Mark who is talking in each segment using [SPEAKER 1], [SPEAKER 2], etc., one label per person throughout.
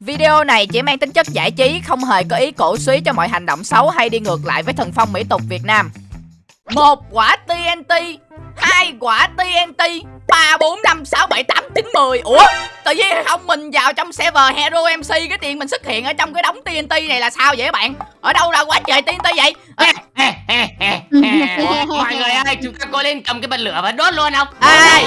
[SPEAKER 1] Video này chỉ mang tính chất giải trí, không hề có ý cổ suý cho mọi hành động xấu hay đi ngược lại với thần phong mỹ tục Việt Nam. Một quả TNT, hai quả TNT, ba bốn năm sáu bảy tám chín mười. Ủa? Tự nhiên không mình vào trong server Hero MC cái tiền mình xuất hiện ở trong cái đống TNT này là sao vậy các bạn? Ở đâu ra quá trời TNT vậy? À,
[SPEAKER 2] mọi người ơi chúng ta có lên cầm cái bật lửa và đốt luôn không
[SPEAKER 1] Ê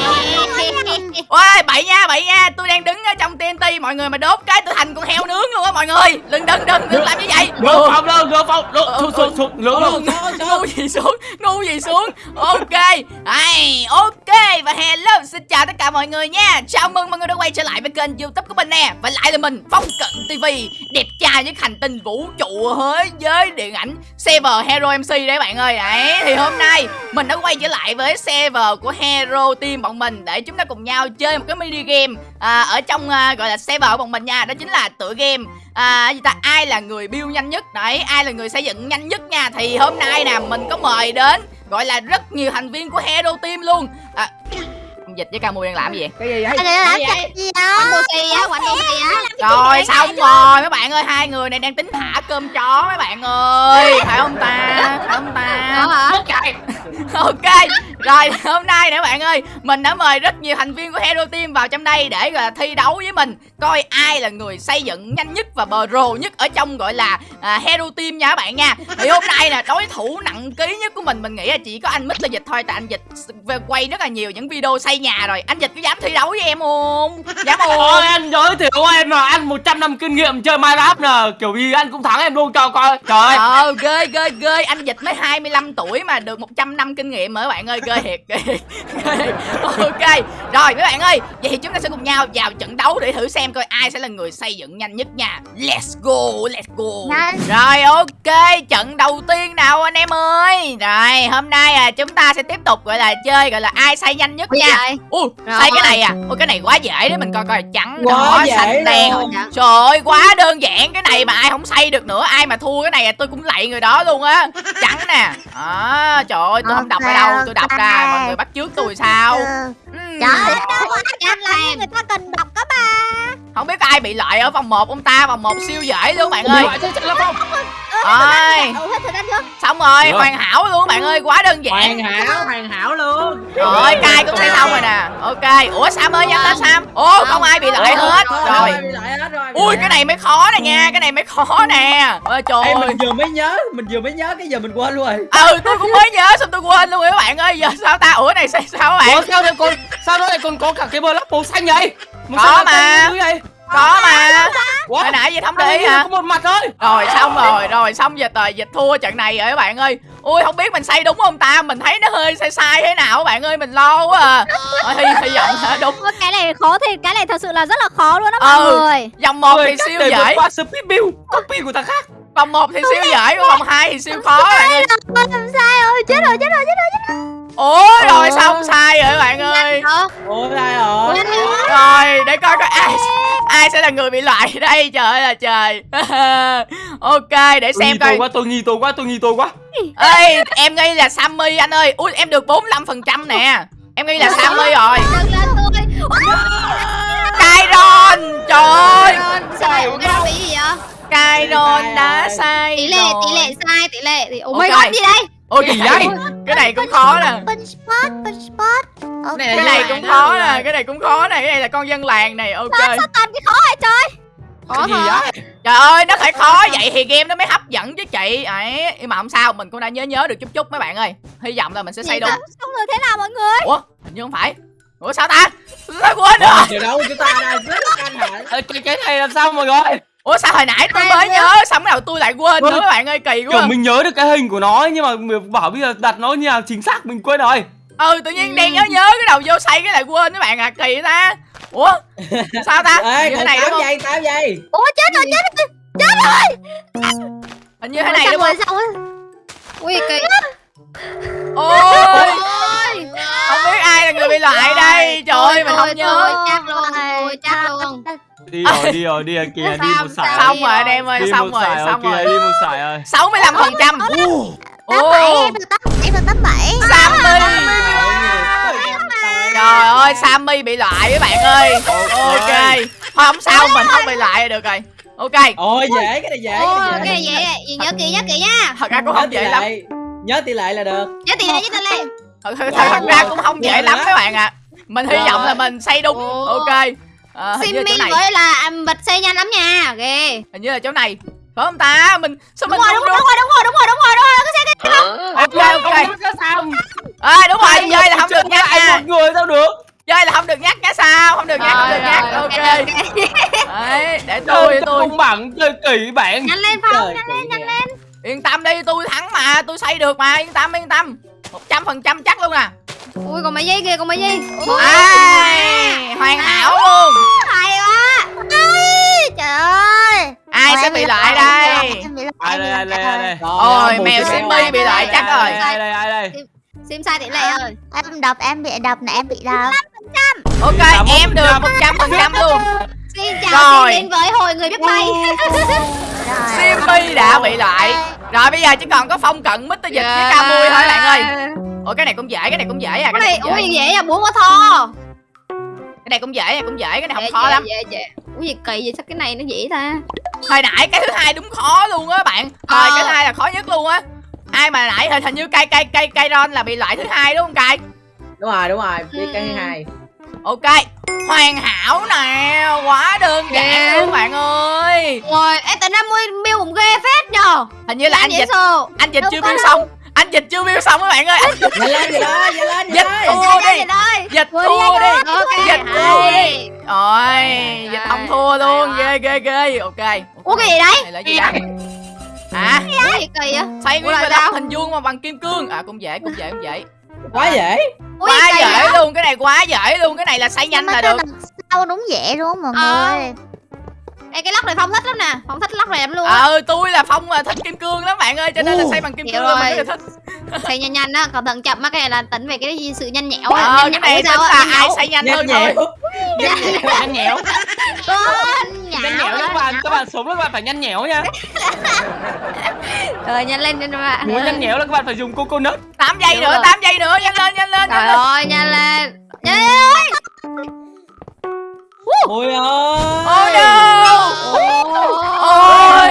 [SPEAKER 1] Ôi bậy nha bậy nha Tôi đang đứng ở trong TNT Mọi người mà đốt cái tôi thành con heo nướng luôn á mọi người Đừng đừng đừng đừng làm như vậy
[SPEAKER 2] phòng luôn lửa phòng lửa xuống xuống lửa luôn
[SPEAKER 1] Ngu gì xuống Ngu gì xuống. Ok Ai, Ok và hello Xin chào tất cả mọi người nha. Chào mừng mọi người đã quay trở lại với kênh youtube của mình nè. Và lại là mình Phong Cận TV Đẹp trai với hành tinh vũ trụ thế giới điện ảnh Server Hero MC đấy bạn ơi. Đấy thì hôm nay Mình đã quay trở lại với server của Hero Team bọn mình Để chúng ta cùng nhau chơi một cái mini game à, Ở trong à, gọi là server của bọn mình nha Đó chính là tựa game. À, gì ta? Ai là người build nhanh nhất? Đấy ai là người xây dựng nhanh nhất nha? Thì hôm nay nè mình có mời đến gọi là rất nhiều thành viên của hero team luôn. À, ông dịch với ca mui đang làm gì vậy?
[SPEAKER 3] Cái gì vậy?
[SPEAKER 4] Anh làm cái gì đó á, á.
[SPEAKER 1] Rồi xong rồi mấy bạn ơi hai người này đang tính thả cơm chó mấy bạn ơi. Phải không ta? Phải không ta?
[SPEAKER 4] Hả?
[SPEAKER 1] ok rồi hôm nay nè bạn ơi mình đã mời rất nhiều thành viên của hero team vào trong đây để gọi là thi đấu với mình. Coi ai là người xây dựng nhanh nhất và pro nhất ở trong gọi là à, hero team nha các bạn nha. Thì hôm nay nè đối thủ nặng ký nhất của mình mình nghĩ là chỉ có anh Mr dịch thôi tại anh dịch về quay rất là nhiều những video xây nhà rồi. Anh dịch có dám thi đấu với em không? Dám không?
[SPEAKER 2] Ôi anh giới thiệu em mà anh 100 năm kinh nghiệm chơi Minecraft nè. Kiểu gì anh cũng thắng em luôn cho coi. Trời. Ơi
[SPEAKER 1] Ờ ghê ghê ghê. Anh Dịch mới 25 tuổi mà được 100 năm kinh nghiệm rồi các bạn ơi Ghê thiệt. Ok Rồi mấy bạn ơi Vậy thì chúng ta sẽ cùng nhau vào trận đấu để thử xem coi ai sẽ là người xây dựng nhanh nhất nha. Let's go Let's go.
[SPEAKER 4] Nhanh.
[SPEAKER 1] Rồi ok Trận đầu tiên nào anh em ơi? Rồi hôm nay à, chúng ta sẽ tiếp tục gọi là chơi Gọi là ai xây nhanh nhất nha? Ui xây cái này à? Ui cái này quá dễ đấy mình coi coi trắng
[SPEAKER 3] Quá
[SPEAKER 1] đỏ xanh đen. Trời ơi quá đơn giản Cái này mà ai không xây được nữa Ai mà thua cái này là tôi cũng lạy người đó luôn á. Trắng nè. À, Trời ơi tôi không đọc ở đâu? Tôi đọc ra mọi người bắt trước tôi sao? Ừm,
[SPEAKER 4] Trời ơi, nhanh lên Người ta cần đọc các bà
[SPEAKER 1] Không biết ai bị loại ở vòng 1 ông ta Vòng 1 siêu dễ luôn bạn ơi.
[SPEAKER 2] Loại chắc là không?
[SPEAKER 1] Rồi
[SPEAKER 4] Đủ hết thời gian chưa?
[SPEAKER 1] Xong rồi hoàn hảo luôn bạn ơi Quá đơn giản.
[SPEAKER 3] Hoàn hảo hoàn hảo luôn.
[SPEAKER 1] Rồi cai cũng xây xong rồi nè. Ok Ủa Sam ơi nhanh lên Sam. Ồ không ai bị loại hết. Rồi.
[SPEAKER 3] bị lại hết rồi
[SPEAKER 1] Ui cái này mới khó nè nha Cái này mới khó nè. Ôi trời ơi.
[SPEAKER 3] mình vừa mới nhớ mình vừa mới nhớ cái giờ mình quên luôn rồi.
[SPEAKER 1] Ừ tôi cũng mới nhớ xong tôi quên luôn rồi các bạn ơi giờ sao ta? Ủa này sao sao
[SPEAKER 2] Ủa
[SPEAKER 1] bạn?
[SPEAKER 2] Sao đây còn Sao lại còn có cả cái block màu xanh vậy? Màu
[SPEAKER 1] Có mà. Có mà. hồi nãy gì không để ý hả?
[SPEAKER 2] có một mặt thôi.
[SPEAKER 1] Rồi xong rồi rồi xong giờ tờ dịch thua trận này rồi các bạn ơi. Ui không biết mình xây đúng không ta? Mình thấy nó hơi sai sai thế nào các bạn ơi. Mình lo quá à. Thôi, hy, hy vọng là đúng.
[SPEAKER 4] Ôi, Cái này khó thì cái này thật sự là rất là khó luôn đó mọi
[SPEAKER 1] Ừ.
[SPEAKER 4] người.
[SPEAKER 1] Vòng một thì siêu dễ.
[SPEAKER 2] qua speed build. Copy của thằng khác.
[SPEAKER 1] Vòng một thì siêu dễ vòng hai thì siêu khó các bạn ơi.
[SPEAKER 4] Ôi, làm sai rồi, chết rồi, chết rồi, chết rồi, chết rồi.
[SPEAKER 1] Ủa rồi xong sai rồi các bạn ơi.
[SPEAKER 3] ủa ai rồi.
[SPEAKER 4] Nhanh rồi.
[SPEAKER 1] rồi để coi coi ai ai sẽ là người bị loại đây? Trời ơi là trời. Ok để
[SPEAKER 2] Tôi
[SPEAKER 1] xem
[SPEAKER 2] tôi
[SPEAKER 1] coi.
[SPEAKER 2] quá tôi nghi tôi quá tôi nghi tôi quá.
[SPEAKER 1] Ê em nghi là sammy anh ơi. Ui em được 45% phần trăm nè. Em nghi là sammy rồi.
[SPEAKER 4] Đừng lên tôi.
[SPEAKER 1] Kyron trời ơi.
[SPEAKER 4] Sai, bị gì vậy?
[SPEAKER 1] Kyron đã sai
[SPEAKER 4] Tỷ lệ, tỷ lệ sai, tỷ lệ. Thì... Oh my god, gì đây?
[SPEAKER 1] Ôi gì vậy? Cái này cũng khó nè.
[SPEAKER 4] Punch spot, punch spot Ok.
[SPEAKER 3] Này là
[SPEAKER 1] cái này cũng khó nè cái này cũng khó nè cái này là con dân làng này ok.
[SPEAKER 4] Sao sao toàn cái khó vậy trời? Khó
[SPEAKER 2] gì vậy?
[SPEAKER 1] Trời ơi nó phải khó vậy thì game nó mới hấp dẫn chứ chị. Ấy nhưng mà không sao mình cũng đã nhớ nhớ được chút chút mấy bạn ơi. Hy vọng là mình sẽ xây đúng.
[SPEAKER 4] Xong rồi thế nào mọi người?
[SPEAKER 1] ủa hình như không phải. Ủa sao ta? Sao quên rồi.
[SPEAKER 3] Đâu chúng ta đang rất
[SPEAKER 2] Ê, cái, cái này làm sao mọi người
[SPEAKER 1] ủa sao hồi nãy tôi mới
[SPEAKER 4] nhớ?
[SPEAKER 1] xong đầu tôi lại quên nữa các bạn ơi kỳ
[SPEAKER 2] Kiểu
[SPEAKER 1] quá
[SPEAKER 2] mình nhớ được cái hình của nó nhưng mà mình bảo bây giờ đặt nó như nào chính xác mình quên rồi.
[SPEAKER 1] Ừ tự nhiên đang nhớ nhớ cái đầu vô xây cái lại quên các bạn à kỳ ta. Ủa sao ta?
[SPEAKER 3] Ê
[SPEAKER 1] như thế này đúng
[SPEAKER 3] tao
[SPEAKER 1] không?
[SPEAKER 3] vậy tao vậy.
[SPEAKER 4] Ủa chết rồi, chết rồi
[SPEAKER 1] hình như thế này đúng
[SPEAKER 4] rồi,
[SPEAKER 1] không?
[SPEAKER 4] xong rồi Ui, kỳ.
[SPEAKER 1] Ôi.
[SPEAKER 4] Ôi.
[SPEAKER 1] Không biết ai là người bị loại đây. trời ơi mình không nhớ
[SPEAKER 2] đi rồi đi rồi đi rồi kìa đi một sải.
[SPEAKER 1] Xong rồi anh em ơi
[SPEAKER 2] đi
[SPEAKER 1] xong rồi xong
[SPEAKER 2] ok
[SPEAKER 1] rồi.
[SPEAKER 2] đi một sải ơi.
[SPEAKER 1] 65 phần trăm.
[SPEAKER 4] Tám bảy, tám bảy.
[SPEAKER 1] Sammy. Trời ơi Sammy bị loại các bạn ơi. Ok. Thôi không sao mình không bị lại được rồi. Ok.
[SPEAKER 3] Ôi dễ cái này dễ cái này
[SPEAKER 4] dễ. gì nhớ kỹ nhớ kỹ nha.
[SPEAKER 1] Thật ra cũng không dễ lắm.
[SPEAKER 3] nhớ tỷ lệ là được.
[SPEAKER 4] Nhớ tỷ lệ nhớ tỷ lệ.
[SPEAKER 1] Thật, ra cũng không dễ lắm các bạn ạ. Mình hy
[SPEAKER 3] Rồi.
[SPEAKER 1] vọng là mình xây đúng. Ok Ờ, hình như là
[SPEAKER 4] bật xây nhanh lắm nha ghê.
[SPEAKER 1] Hình như là chỗ này. Phải không ta? Mình sao
[SPEAKER 4] đúng
[SPEAKER 1] mình
[SPEAKER 4] rồi
[SPEAKER 1] không
[SPEAKER 4] đúng rồi đúng rồi đúng rồi đúng rồi đúng rồi đúng rồi cái xe
[SPEAKER 1] ok ok.
[SPEAKER 2] Không có sao.
[SPEAKER 1] À, đúng rồi chơi là không được nhắc
[SPEAKER 2] ai
[SPEAKER 1] nha.
[SPEAKER 2] một người sao được?
[SPEAKER 1] Chơi là không được nhắc nhá sao? Không được nhắc không được nhắc.
[SPEAKER 4] Rồi,
[SPEAKER 1] ok.
[SPEAKER 4] rồi, ok.
[SPEAKER 1] đấy để tôi tôi.
[SPEAKER 2] công bằng chơi kỹ bạn.
[SPEAKER 4] Nhanh lên phong nhanh lên nhanh
[SPEAKER 3] nha.
[SPEAKER 4] lên.
[SPEAKER 1] Yên tâm đi tôi thắng mà tôi xây được mà yên tâm yên tâm. Một trăm phần trăm chắc luôn nè
[SPEAKER 4] ui còn mấy giây kìa còn mấy giây. Ui,
[SPEAKER 1] ai hoàn hảo luôn.
[SPEAKER 4] hay quá. Ui, trời ơi.
[SPEAKER 1] Ai sẽ bị lại đây?
[SPEAKER 2] ai đây ai đây ai đây?
[SPEAKER 1] Ôi, mèo Simmy
[SPEAKER 3] rồi.
[SPEAKER 1] bị lại chắc rồi.
[SPEAKER 2] ai đây ai đây?
[SPEAKER 4] Sim sai tỷ lệ ơi
[SPEAKER 5] em đọc em bị đọc này em bị đọc
[SPEAKER 1] ok em được một trăm phần trăm luôn.
[SPEAKER 4] Xin chào
[SPEAKER 1] Rồi.
[SPEAKER 4] xin đến với hội người biết bay.
[SPEAKER 1] Simmy đã bị lại. rồi bây giờ chỉ còn có phong cận mít dịch với ca mui thôi bạn ơi ôi cái này cũng dễ cái này cũng dễ à
[SPEAKER 4] cái
[SPEAKER 1] cái
[SPEAKER 4] này
[SPEAKER 1] cũng dễ.
[SPEAKER 4] dễ à bún quá tho.
[SPEAKER 1] Cái này cũng dễ cái này cũng dễ cái này
[SPEAKER 4] Dễ,
[SPEAKER 1] không khó
[SPEAKER 4] dễ,
[SPEAKER 1] lắm.
[SPEAKER 4] dễ dễ. Ui gì kỳ vậy sao cái này nó dễ ta?
[SPEAKER 1] Hồi nãy cái thứ hai đúng khó luôn á bạn. Hồi
[SPEAKER 4] Ờ.
[SPEAKER 1] cái thứ hai là khó nhất luôn á. Ai mà nãy hình hình như cây cây cây cây ron là bị lại thứ hai đúng không cây
[SPEAKER 3] đúng rồi đúng rồi cái
[SPEAKER 4] Ừ.
[SPEAKER 3] thứ hai.
[SPEAKER 1] Ok hoàn hảo nè quá đơn giản
[SPEAKER 4] Ghê.
[SPEAKER 1] luôn bạn ơi.
[SPEAKER 4] Rồi em tính ra mui miêu cũng ghê phết nhờ.
[SPEAKER 1] Hình như là anh
[SPEAKER 4] dễ
[SPEAKER 1] dịch anh dịch
[SPEAKER 4] Đâu
[SPEAKER 1] chưa
[SPEAKER 4] đâu.
[SPEAKER 1] xong anh dịch chưa biêu xong các bạn ơi. Anh
[SPEAKER 3] nhanh lên
[SPEAKER 1] dịch
[SPEAKER 3] đó
[SPEAKER 1] thua đi. dịch thua
[SPEAKER 4] đi,
[SPEAKER 1] dịch thua đi. Rồi dịch không thua luôn. ghê ghê ghê. Ok.
[SPEAKER 4] Ủa cái gì đấy
[SPEAKER 1] này là gì à
[SPEAKER 4] kỳ vậy?
[SPEAKER 1] Xây nguyên
[SPEAKER 4] là
[SPEAKER 1] cái
[SPEAKER 4] sao?
[SPEAKER 1] lớp hình vuông mà bằng kim cương. À cũng dễ cũng dễ cũng dễ.
[SPEAKER 3] Quá dễ.
[SPEAKER 1] Quá dễ luôn. Cái này quá dễ luôn. Cái này là xây nhanh là được.
[SPEAKER 5] sau đúng dễ đúng không mọi
[SPEAKER 4] Ờ.
[SPEAKER 5] người
[SPEAKER 4] Ê cái lóc này phong thích lắm nè. Phong thích lóc này lắm luôn á.
[SPEAKER 1] Ờ tôi là phong mà thích kim cương lắm bạn ơi cho nên là xây bằng kim
[SPEAKER 4] hiểu
[SPEAKER 1] cương
[SPEAKER 4] rồi.
[SPEAKER 1] mình rất là thích.
[SPEAKER 4] Xây nhanh nhanh á Còn thận chậm á Cái này là tính về cái sự nhanh nhẹo á.
[SPEAKER 1] Ờ
[SPEAKER 4] Nhanh
[SPEAKER 1] cái
[SPEAKER 4] nhẹo
[SPEAKER 1] này tính
[SPEAKER 4] sao
[SPEAKER 1] là ai
[SPEAKER 4] nhẹo.
[SPEAKER 1] xây nhanh hơn
[SPEAKER 3] nhanh
[SPEAKER 1] thôi.
[SPEAKER 3] Nhẹo.
[SPEAKER 2] Nhanh
[SPEAKER 4] Con
[SPEAKER 2] nhanh nhẽo các bạn các bạn sống các bạn phải nhanh nhẽo nha.
[SPEAKER 4] Rồi nhanh lên nhanh lên
[SPEAKER 2] muốn nhanh nhẽo là các bạn phải dùng coconut.
[SPEAKER 1] 8 giây
[SPEAKER 4] Đúng
[SPEAKER 1] nữa. 8 giây nữa nhanh lên nhanh lên
[SPEAKER 4] Trời
[SPEAKER 1] nhanh lên.
[SPEAKER 4] ơi nhanh lên. Nhanh lên.
[SPEAKER 3] ôi ơi.
[SPEAKER 4] Ôi
[SPEAKER 1] ôi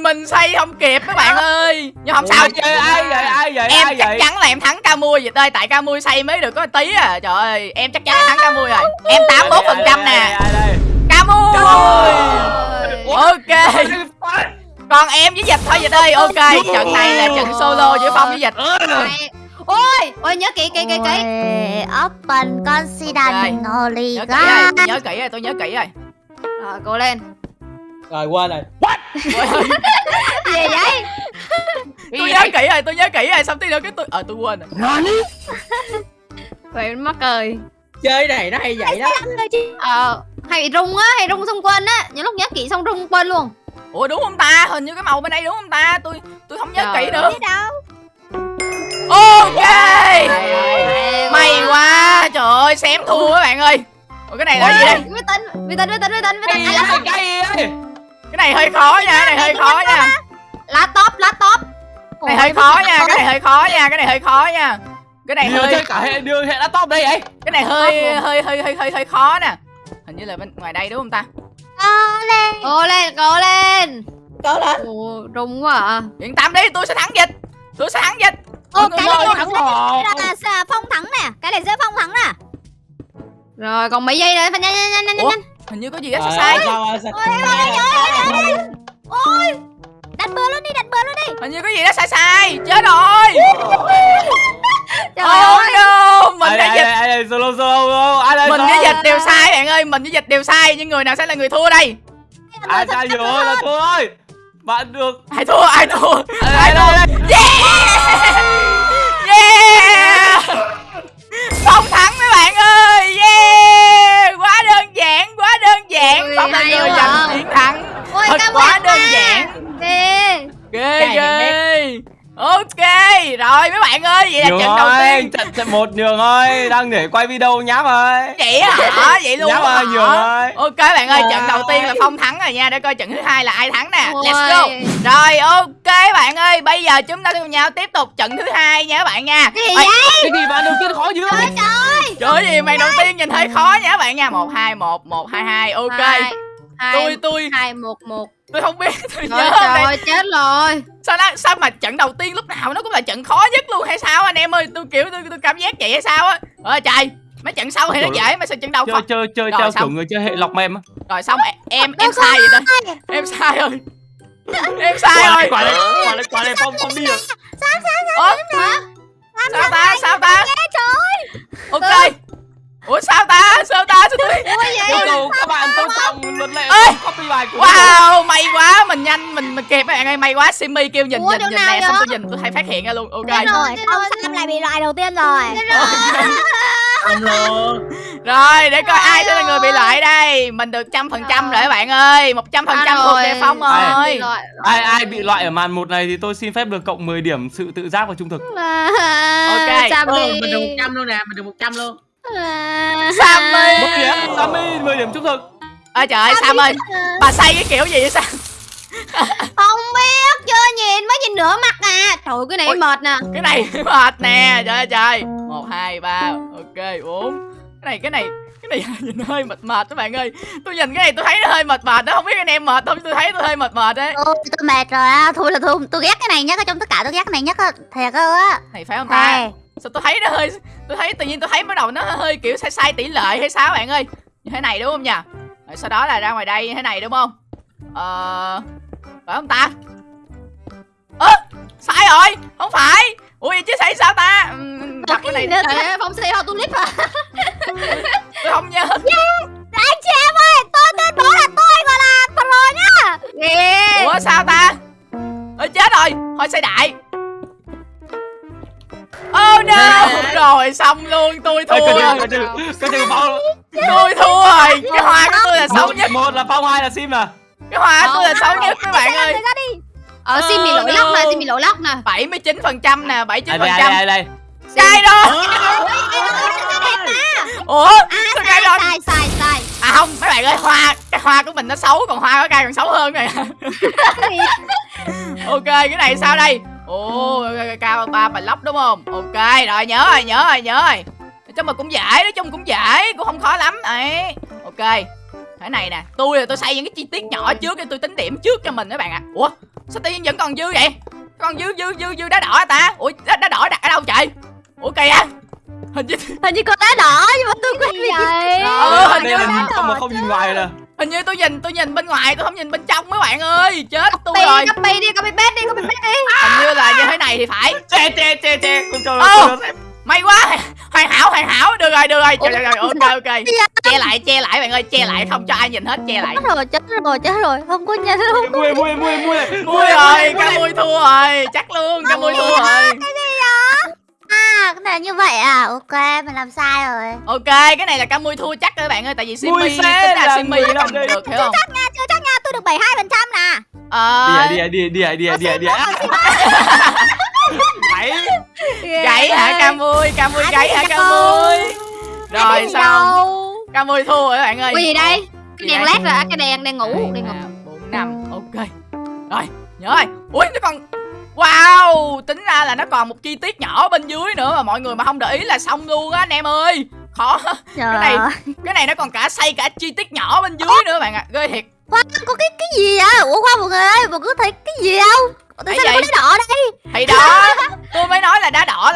[SPEAKER 1] mình xây không kịp các bạn ơi. Nhưng không sao
[SPEAKER 2] vậy ai vậy ai vậy
[SPEAKER 1] em
[SPEAKER 2] ai
[SPEAKER 1] chắc
[SPEAKER 2] vậy
[SPEAKER 1] chắn là em thắng ca mui vậy ơi tại ca mui xây mới được có tí à. Trời ơi em chắc chắn thắng ca mui rồi. Em 81 phần trăm nè.
[SPEAKER 2] đây
[SPEAKER 1] ca mui. Ok. còn em với dịch thôi dịch ơi ok trận này là trận solo giữa phong với dịch.
[SPEAKER 4] Ôi Ôi nhớ kỹ kỹ kỹ kỹ.
[SPEAKER 5] Open confident only
[SPEAKER 1] nhớ kỹ rồi nhớ kỹ rồi tôi nhớ kỹ rồi.
[SPEAKER 4] Rồi cố lên
[SPEAKER 3] rồi quên rồi.
[SPEAKER 4] Gì vậy?
[SPEAKER 1] Tôi nhớ kỹ rồi tôi nhớ kỹ rồi xong tí nữa cái tôi ờ tôi quên rồi.
[SPEAKER 4] Vậy mắc cười.
[SPEAKER 3] Chơi này nó hay vậy đó.
[SPEAKER 4] Ờ Hay bị rung á Hay rung xong quên á. Những lúc nhớ kỹ xong rung quên luôn.
[SPEAKER 1] Ủa đúng không ta? Hình như cái màu bên đây đúng không ta? Tôi tôi không nhớ
[SPEAKER 4] Trời
[SPEAKER 1] kỹ nữa.
[SPEAKER 5] Đâu.
[SPEAKER 1] Ok.
[SPEAKER 4] Ê,
[SPEAKER 1] may quá. Trời ơi xém thua các bạn ơi. Ủa cái này là gì đây?
[SPEAKER 4] Vi tính Vi tính Vi tính Vi tính. Vi tính
[SPEAKER 2] cái
[SPEAKER 4] À,
[SPEAKER 1] này hơi khó nha cái này hơi khó nha.
[SPEAKER 4] Lá top Lá top
[SPEAKER 1] cái này hơi khó nha cái này hơi khó nha cái này hơi khó nha. Cái này hơi
[SPEAKER 2] chơi cả hệ đưa hệ laptop đây vậy.
[SPEAKER 1] Cái này hơi hơi hơi hơi hơi hơi khó nè. Hình như là bên ngoài đây đúng không ta?
[SPEAKER 5] Cố lên.
[SPEAKER 4] Cố lên Cố lên.
[SPEAKER 3] Có lên.
[SPEAKER 4] Ồ rung quá à.
[SPEAKER 1] Yên tâm đi tôi sẽ thắng dịch. Tôi sẽ thắng dịch.
[SPEAKER 5] Ô cái này
[SPEAKER 2] thắng
[SPEAKER 5] là phong thắng nè. Cái này sẽ phong thắng nè
[SPEAKER 4] Rồi còn mấy giây nữa Phải nhanh nhanh nhanh nhanh nhanh
[SPEAKER 1] hình như có gì đó sai? sai
[SPEAKER 5] Ôi Đặt bừa luôn đi đặt bừa luôn đi.
[SPEAKER 1] Hình như có gì đó sai sai chết rồi.
[SPEAKER 4] Trời
[SPEAKER 1] oh
[SPEAKER 4] ơi
[SPEAKER 1] no mình đã dịch
[SPEAKER 2] ai đây solo solo ai đây
[SPEAKER 1] mình với dịch đều sai bạn ơi mình với dịch đều sai nhưng người nào sẽ là người thua đây?
[SPEAKER 2] Ai sai rồi là thua ơi bạn được.
[SPEAKER 1] Ai thua ai thua
[SPEAKER 2] ai
[SPEAKER 1] thua. yeah! Yeah
[SPEAKER 2] một nhường ơi đang để quay video nháp ơi.
[SPEAKER 1] Vậy hả? Vậy luôn
[SPEAKER 2] nháp
[SPEAKER 1] hả?
[SPEAKER 2] ơi nhường ơi.
[SPEAKER 1] Ok bạn ơi
[SPEAKER 3] Trời
[SPEAKER 1] trận đầu tiên là phong thắng rồi nha để coi trận thứ hai là ai thắng nè. Let's go. Rồi ok bạn ơi bây giờ chúng ta cùng nhau tiếp tục trận thứ hai nha các bạn nha.
[SPEAKER 4] Cái gì vậy?
[SPEAKER 2] Cái gì bạn đầu tiên khó dữ
[SPEAKER 1] trời ơi. Gì màn đầu tiên nhìn hơi khó nha các bạn nha. Một hai một một hai hai ok
[SPEAKER 4] Hai. hai
[SPEAKER 1] tôi tôi.
[SPEAKER 4] hai một một.
[SPEAKER 1] Tôi không biết tôi
[SPEAKER 4] Trời
[SPEAKER 1] nhớ đây
[SPEAKER 4] trời chết rồi.
[SPEAKER 1] Sao đó, sao mà trận đầu tiên lúc nào nó cũng là trận khó nhất luôn hay sao anh em ơi? Tôi kiểu tôi, tôi cảm giác vậy hay sao á? Ơi trời mấy trận sau thì nó dễ mà sao trận đầu
[SPEAKER 2] chơi chơi chơi theo
[SPEAKER 1] xong.
[SPEAKER 2] kiểu người chơi hệ lọc mem á.
[SPEAKER 1] Rồi xong em em, em sai rồi đó em sai rồi. Em sai rồi.
[SPEAKER 2] quả này quả này quả này phong phong đi rồi.
[SPEAKER 1] Ủa? sao ta sao ta? ok ủa sao ta? Sao ta? Sao tôi
[SPEAKER 2] yêu cầu các bạn tôn trọng luật lệ
[SPEAKER 1] Ê!
[SPEAKER 2] copy bài của
[SPEAKER 1] wow may quá. Mình nhanh mình mình kịp bạn ơi. May quá. Simi kêu nhìn
[SPEAKER 4] Ủa,
[SPEAKER 1] nhìn nhìn nè xong
[SPEAKER 4] vậy?
[SPEAKER 1] tôi nhìn tôi thấy phát hiện ra luôn. Ok.
[SPEAKER 5] Rồi, ông Sam lại bị loại đầu tiên rồi.
[SPEAKER 3] Luôn
[SPEAKER 1] rồi. Để coi ai sẽ là người bị loại đây. Mình được trăm phần trăm rồi các bạn ơi. Một trăm phần trăm thuộc về phong
[SPEAKER 4] loại.
[SPEAKER 2] ai ai bị loại ở màn một này thì tôi xin phép được cộng 10 điểm sự tự giác và trung thực.
[SPEAKER 1] Ok.
[SPEAKER 4] Sam
[SPEAKER 3] Ừ,
[SPEAKER 4] đi
[SPEAKER 3] mình được 100 luôn nè Mình được 100 luôn
[SPEAKER 1] Sammy.
[SPEAKER 2] 10 điểm Sammy 10 điểm trung thực.
[SPEAKER 1] Ơi trời ơi Sam ơi bà say cái kiểu gì vậy Sam
[SPEAKER 4] Không biết chưa nhìn mới nhìn nửa mặt à. Trời ơi, cái này
[SPEAKER 1] Ôi.
[SPEAKER 4] mệt nè.
[SPEAKER 1] cái này mệt nè trời ơi trời. Một hai ba ok bốn. Cái này cái này cái này nhìn hơi mệt mệt các bạn ơi. Tôi nhìn cái này tôi thấy nó hơi mệt mệt đó không biết anh em mệt không tôi thấy tôi hơi mệt mệt đấy.
[SPEAKER 5] Ôi, tôi mệt rồi á. Thôi là tôi, tôi ghét cái này nhất ở trong tất cả tôi ghét cái này nhất á. Thiệt á.
[SPEAKER 1] này phải không ta. Sao tôi thấy nó hơi tôi thấy tự nhiên tôi thấy bắt đầu nó hơi kiểu sai sai tỷ lệ hay sao bạn ơi? Như thế này đúng không nhỉ? Rồi sau đó là ra ngoài đây như thế này đúng không? Ờ phải không ta? Ơ sai rồi không phải. Ui chứ sai sao ta? Ừm, đọc cái này
[SPEAKER 4] ơi, Phong xây hoa tulip à
[SPEAKER 1] tôi không nhớ.
[SPEAKER 5] Anh chị em ơi, tôi tuyên bố là tôi gọi là pro nhá.
[SPEAKER 4] Ghê.
[SPEAKER 1] Ủa sao ta? Ơi chết rồi thôi xây đại tôi thua
[SPEAKER 2] cái
[SPEAKER 1] rồi
[SPEAKER 2] cái chừng phong
[SPEAKER 1] Tôi thua rồi Cái hoa của tôi là xấu nhất
[SPEAKER 2] một là phong hai là sim à
[SPEAKER 1] Cái hoa của tôi là xấu nhất các bạn ơi
[SPEAKER 4] Ờ Sim bị lỗi lóc nè Sim bị lỗi lóc nè
[SPEAKER 1] 79% nè
[SPEAKER 2] đây
[SPEAKER 1] 79%
[SPEAKER 2] đây đây đây đây
[SPEAKER 1] Sai đó Ủa Sao cái đó
[SPEAKER 4] Sai sai sai
[SPEAKER 1] À không mấy bạn ơi hoa Cái hoa của mình nó xấu Còn hoa của cây còn xấu hơn này Ok cái này sao đây Ồ cao ba block đúng không Ok rồi nhớ rồi nhớ rồi nhớ rồi chung mà cũng dễ Nói chung cũng dễ Cũng không khó lắm. Ấy Ok. Thế này nè Tôi là tôi xây những cái chi tiết nhỏ trước Để tôi tính điểm trước cho mình các bạn ạ. Ủa sao tự nhiên vẫn còn dư vậy? Còn dư dư dư dư đá đỏ hả ta? Ủa đá, đá đỏ đặt ở đâu trời Ủa kìa. Hình như
[SPEAKER 4] Hình như con đá đỏ nhưng mà tôi quên
[SPEAKER 5] Gì vậy?
[SPEAKER 1] Ờ, hình
[SPEAKER 2] đây
[SPEAKER 1] như
[SPEAKER 2] là không mà không nhìn ngoài nè
[SPEAKER 1] hình như tôi nhìn tôi nhìn bên ngoài tôi không nhìn bên trong mấy bạn ơi. Chết tôi
[SPEAKER 4] Copy
[SPEAKER 1] rồi.
[SPEAKER 4] copy đi copy paste đi copy paste đi.
[SPEAKER 1] Hình như là như thế này thì phải.
[SPEAKER 2] Che che che che con cho
[SPEAKER 1] Ô. may quá hoàn hảo hoàn hảo. Được rồi được rồi. Trời, trời, trời, ok ok. che lại che lại bạn ơi che lại. Không cho ai nhìn hết che lại.
[SPEAKER 5] Chết rồi, chết rồi, chết rồi. Không có nhìn luôn.
[SPEAKER 2] mui mui mui mui.
[SPEAKER 1] Mui rồi ca mui thua rồi. Chắc luôn ca mui thua rồi.
[SPEAKER 5] À, cái này là như vậy à. Ok, mình làm sai rồi.
[SPEAKER 1] ok cái này là ca mui thua chắc các bạn ơi. Tại vì simmy
[SPEAKER 2] Mui
[SPEAKER 1] tính
[SPEAKER 2] là người
[SPEAKER 1] nó
[SPEAKER 2] đây.
[SPEAKER 1] được hiểu không?
[SPEAKER 5] Chắc nha, chưa chắc nha. Tôi được 72% nè.
[SPEAKER 1] ờ.
[SPEAKER 2] Đi đi đi đi đi đi đi bảy
[SPEAKER 1] gãy hả? ca mui ca mui gãy hả ca mui rồi xong ca mui thua rồi các bạn ơi.
[SPEAKER 4] Cái gì đây? Cái đèn led rồi cái đèn đèn ngủ đèn ngủ.
[SPEAKER 1] bốn năm. Ok. Rồi nhớ rồi. Ui nó còn wow tính ra là nó còn một chi tiết nhỏ bên dưới nữa mà mọi người mà không để ý là xong luôn á anh em ơi. Khó.
[SPEAKER 5] Trời
[SPEAKER 1] này-
[SPEAKER 5] ơi.
[SPEAKER 1] cái này nó còn cả xây cả chi tiết nhỏ bên dưới nữa bạn ạ. Ghê thiệt.
[SPEAKER 5] Khoan, có cái cái gì vậy? Ủa khoan mọi người ơi, mọi người thấy cái gì không? Tại sao lại có đá đỏ đây?
[SPEAKER 1] thì đó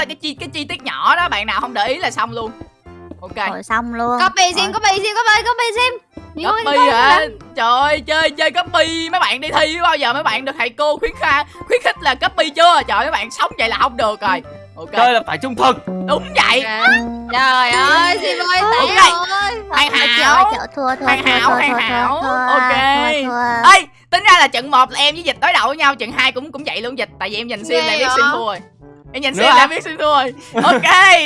[SPEAKER 1] cái chi cái chi tiết nhỏ đó bạn nào không để ý là xong luôn. Ok.
[SPEAKER 5] Rồi xong luôn.
[SPEAKER 4] Copy sim copy sim copy copy sim
[SPEAKER 1] copy hả? Trời ơi chơi chơi copy mấy bạn đi thi bao giờ mấy bạn được thầy cô khuyến kha khuyến khích là copy chưa? Trời mấy bạn sống vậy là không được rồi. Ok.
[SPEAKER 2] Chơi là phải trung thực.
[SPEAKER 1] Đúng vậy.
[SPEAKER 4] Trời ơi sim ơi
[SPEAKER 1] Ok.
[SPEAKER 4] tẻ rồi
[SPEAKER 1] hoàn hảo. Hoàn
[SPEAKER 5] thua,
[SPEAKER 1] hảo,
[SPEAKER 5] thua,
[SPEAKER 1] hoàn
[SPEAKER 5] thua,
[SPEAKER 1] hảo.
[SPEAKER 5] thua,
[SPEAKER 1] Ok.
[SPEAKER 5] thua, thua.
[SPEAKER 1] ơi tính ra là trận 1 là em với dịch đối đầu với nhau trận 2 cũng cũng vậy luôn dịch. Tại vì em nhìn sim là biết sim thua rồi em nhìn
[SPEAKER 2] Nữa
[SPEAKER 1] sim
[SPEAKER 2] hả?
[SPEAKER 1] là em biết sim thua rồi. Ok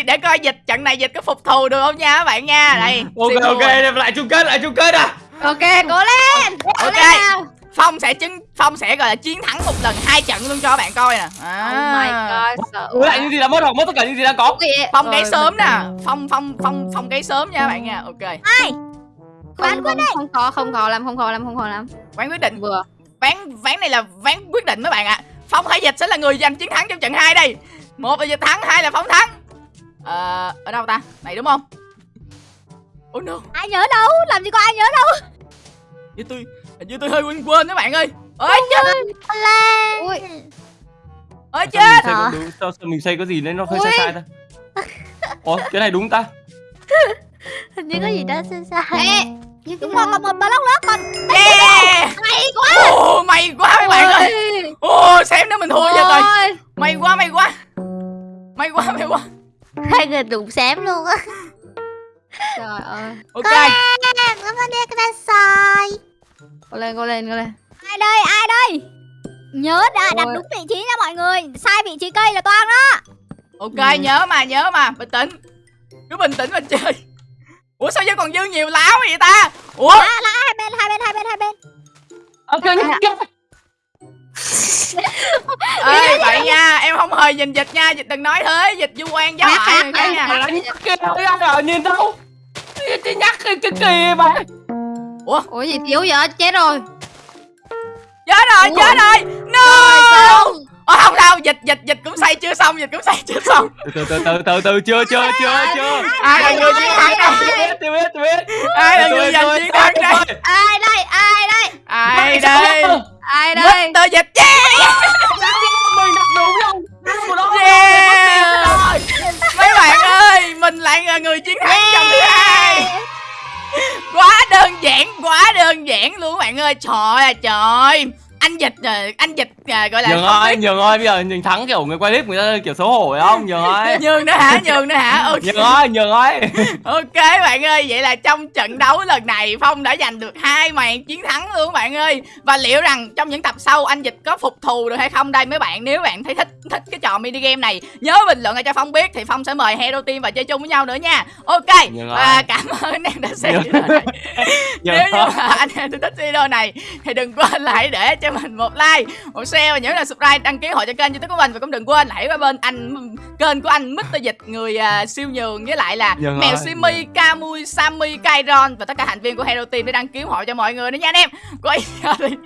[SPEAKER 1] để coi dịch trận này dịch có phục thù được không nha các bạn nha. Đây
[SPEAKER 2] ok ok
[SPEAKER 1] rồi.
[SPEAKER 2] lại chung kết lại chung kết à.
[SPEAKER 4] Ok cố lên Cố
[SPEAKER 1] Ok.
[SPEAKER 4] lên nào.
[SPEAKER 1] phong sẽ chứng phong sẽ gọi là chiến thắng một lần hai trận luôn cho các bạn coi nè. À.
[SPEAKER 4] Oh my god sợ
[SPEAKER 2] Ủa lại những gì đã mất hoặc mất tất cả những gì đang có.
[SPEAKER 1] Phong gáy
[SPEAKER 4] Rồi,
[SPEAKER 1] sớm nè. Phong phong phong phong gáy sớm nha các bạn nha. Ok.
[SPEAKER 4] Không, không, không khó không khó lắm không khó lắm không khó lắm.
[SPEAKER 1] Ván quyết định.
[SPEAKER 4] Vừa.
[SPEAKER 1] Ván ván này là ván quyết định mấy bạn ạ phong hay dịch sẽ là người giành chiến thắng trong trận 2 đây. Một là dịch thắng hai là phong thắng. Ờ ở đâu ta? Này đúng không? Oh no.
[SPEAKER 5] Ai nhớ đâu? Làm gì có ai nhớ đâu?
[SPEAKER 1] như tôi hình như tôi hơi quên quên các bạn ơi. Ơi chết.
[SPEAKER 5] lên
[SPEAKER 4] Ui.
[SPEAKER 1] ơi
[SPEAKER 2] Sao mình
[SPEAKER 1] chết
[SPEAKER 2] có đúng- sao, sao mình xây có gì nên nó hơi
[SPEAKER 4] Ui.
[SPEAKER 2] sai sai ta. Ủa cái này đúng ta?
[SPEAKER 5] Hình như có gì đó sai sai.
[SPEAKER 4] Ê,
[SPEAKER 5] nhưng
[SPEAKER 4] Đúng rồi, còn một block nữa còn
[SPEAKER 1] yeah.
[SPEAKER 4] Hay quá.
[SPEAKER 1] Ồ, may quá các bạn ơi
[SPEAKER 4] Ôi.
[SPEAKER 1] Ồ, xem nữa mình thua cho rồi.
[SPEAKER 4] Ôi.
[SPEAKER 1] May quá, may quá. May quá, may quá.
[SPEAKER 5] Hai người đụng xém luôn á.
[SPEAKER 4] Trời ơi.
[SPEAKER 1] Ok.
[SPEAKER 5] Nó có đi cái ta sai
[SPEAKER 4] Cô lên, cô lên, cô lên
[SPEAKER 6] Ai đây, ai đây? Nhớ đã đặt
[SPEAKER 4] Ôi.
[SPEAKER 6] đúng vị trí nha mọi người. Sai vị trí cây là toan đó
[SPEAKER 1] Ok, nhớ mà, nhớ mà. Bình tĩnh. Cứ bình tĩnh mà chơi. Ủa sao giờ còn dư nhiều láo vậy ta? Ủa?
[SPEAKER 6] À, là hai bên, hai bên, hai bên, hai bên.
[SPEAKER 2] Ok
[SPEAKER 1] Ê, vậy nha Em không hề nhìn dịch nha Dịch đừng nói thế Dịch du quan giáo lại cái nha
[SPEAKER 2] kia rồi nhìn đâu? Cái nhắc cái cái kỳ mà
[SPEAKER 4] Ủa? Gì thiếu vậy chết rồi.
[SPEAKER 1] Chết rồi,
[SPEAKER 4] Ủa?
[SPEAKER 1] chết rồi. No! Ồ, không sao, dịch, dịch, dịch cũng xây chưa xong Dịch cũng xây chưa xong.
[SPEAKER 2] Từ từ từ từ từ chưa chưa chưa chưa.
[SPEAKER 1] Ai là người chiến thắng đây
[SPEAKER 2] tôi biết tôi biết
[SPEAKER 1] Ai là người giành chiến thắng đây.
[SPEAKER 4] Ai đây, ai đây?
[SPEAKER 1] Ai đây
[SPEAKER 4] Ai đây?
[SPEAKER 1] Mr. Dịch yeah
[SPEAKER 2] mình đặt đúng đó
[SPEAKER 1] Yeah Mấy bạn ơi Mình lại là người chiến thắng trong thứ hai. Quá đơn giản Quá đơn giản luôn các bạn ơi. Trời ơi trời Anh Dịch à, Anh Dịch à, gọi là
[SPEAKER 2] Nhường ơi, nhường ơi, bây giờ mình thắng kiểu người quay clip người ta kiểu xấu hổ phải không? Nhường ơi.
[SPEAKER 1] Nhường nữa hả Nhường nữa hả Ok
[SPEAKER 2] Nhường ơi, nhường ơi.
[SPEAKER 1] Ok bạn ơi, vậy là trong trận đấu lần này Phong đã giành được hai màn chiến thắng luôn bạn ơi. Và liệu rằng trong những tập sau anh Dịch có phục thù được hay không đây mấy bạn? Nếu bạn thấy thích thích cái trò mini game này, nhớ bình luận lại cho Phong biết thì Phong sẽ mời Hero Team và chơi chung với nhau nữa nha. Ok. Và cảm ơn anh em đã xem video này.
[SPEAKER 2] Nhường
[SPEAKER 1] Nếu như mà anh em thích video này thì đừng quên hãy để cho mình một like, một share và nhớ là subscribe, đăng ký hội cho kênh youtube của mình và cũng đừng quên hãy qua bên anh kênh của anh Mr Dịch người à, siêu nhường với lại là
[SPEAKER 2] Dạ
[SPEAKER 1] mèo. Simi, Camui, Sammy, Kairon và tất cả thành viên của Hero Team để đăng ký ủng hộ cho mọi người nữa nha anh em. Quay giờ đi.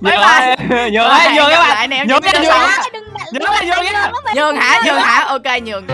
[SPEAKER 1] Bye
[SPEAKER 2] ơi, nhường ơi, các bạn. Nhường nhường Nhường nhường.
[SPEAKER 1] Nhường hả? Nhường hả? Ok nhường.